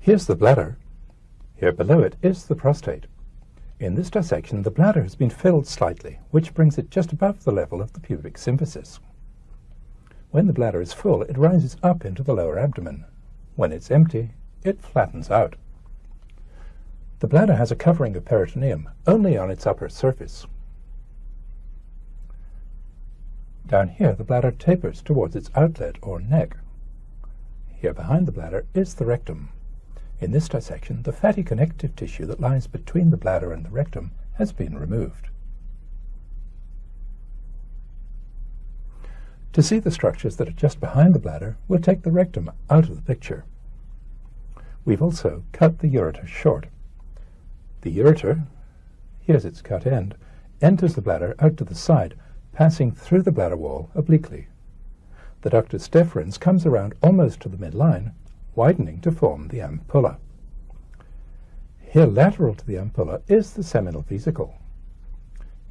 Here's the bladder. Here below it is the prostate. In this dissection, the bladder has been filled slightly, which brings it just above the level of the pubic symphysis. When the bladder is full, it rises up into the lower abdomen. When it's empty, it flattens out. The bladder has a covering of peritoneum only on its upper surface. Down here, the bladder tapers towards its outlet or neck. Here behind the bladder is the rectum. In this dissection, the fatty connective tissue that lies between the bladder and the rectum has been removed. To see the structures that are just behind the bladder, we'll take the rectum out of the picture. We've also cut the ureter short. The ureter, here's its cut end, enters the bladder out to the side, passing through the bladder wall obliquely. The ductus deferens comes around almost to the midline widening to form the ampulla. Here lateral to the ampulla is the seminal vesicle.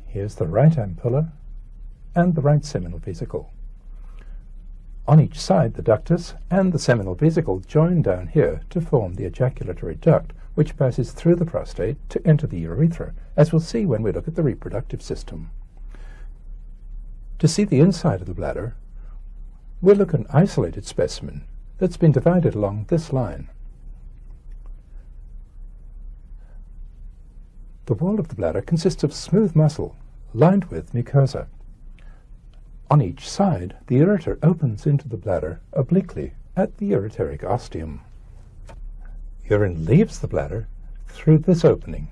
Here's the right ampulla and the right seminal vesicle. On each side, the ductus and the seminal vesicle join down here to form the ejaculatory duct, which passes through the prostate to enter the urethra, as we'll see when we look at the reproductive system. To see the inside of the bladder, we'll look at an isolated specimen that's been divided along this line. The wall of the bladder consists of smooth muscle lined with mucosa. On each side, the ureter opens into the bladder obliquely at the ureteric ostium. Urine leaves the bladder through this opening,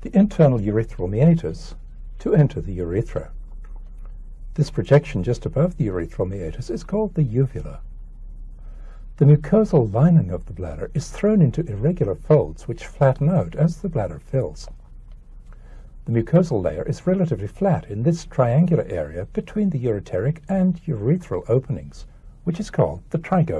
the internal urethral meatus, to enter the urethra. This projection just above the urethral meatus is called the uvula. The mucosal lining of the bladder is thrown into irregular folds which flatten out as the bladder fills. The mucosal layer is relatively flat in this triangular area between the ureteric and urethral openings, which is called the trigone.